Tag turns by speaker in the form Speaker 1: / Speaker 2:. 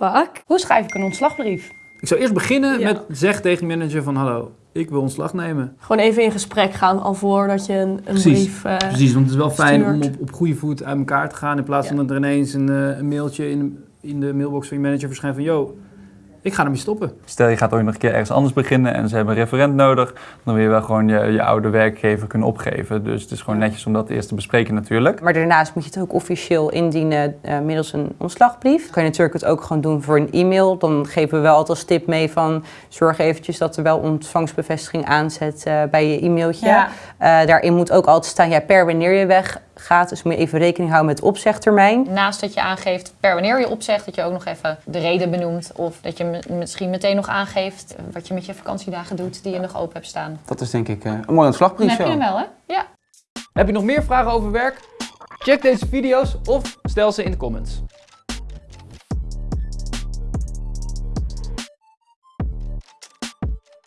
Speaker 1: fuck?
Speaker 2: Hoe schrijf ik een ontslagbrief?
Speaker 3: Ik zou eerst beginnen
Speaker 1: Ja.
Speaker 3: met zeg tegen je manager van hallo, ik wil ontslag nemen.
Speaker 1: Gewoon even in gesprek gaan al voordat je een, een
Speaker 3: Precies.
Speaker 1: brief... eh,
Speaker 3: Precies, want het is wel fijn om op, op goede voet uit elkaar te gaan in plaats van dat er ineens een, eh, een mailtje in de, in de mailbox van je manager verschijnt van yo, ik ga ermee stoppen.
Speaker 4: Stel je gaat ooit nog een keer ergens anders beginnen en ze hebben een referent nodig, dan wil je wel gewoon je, je oude werkgever kunnen opgeven. Dus het is gewoon netjes om dat eerst te bespreken natuurlijk.
Speaker 2: Maar daarnaast moet je het ook officieel indienen eh, middels een ontslagbrief. Kan je natuurlijk het ook gewoon doen voor een e-mail. Dan geven we wel altijd als tip mee van zorg eventjes dat er wel ontvangstbevestiging aanzet eh, bij je e-mailtje.
Speaker 5: Ja.
Speaker 2: Eh, daarin moet ook altijd staan ja, per wanneer je weggaat. Dus moet je even rekening houden met opzegtermijn.
Speaker 5: Naast dat je aangeeft per wanneer je opzegt, dat je ook nog even de reden benoemt. Of dat je me- misschien meteen nog aangeeft wat je met je vakantiedagen doet die je nog open hebt staan.
Speaker 6: Dat is denk ik eh, een mooi ontslagbrief
Speaker 5: Dan heb je hem wel, hè? Ja.
Speaker 3: Heb je nog meer vragen over werk? Check deze video's of stel ze in de comments.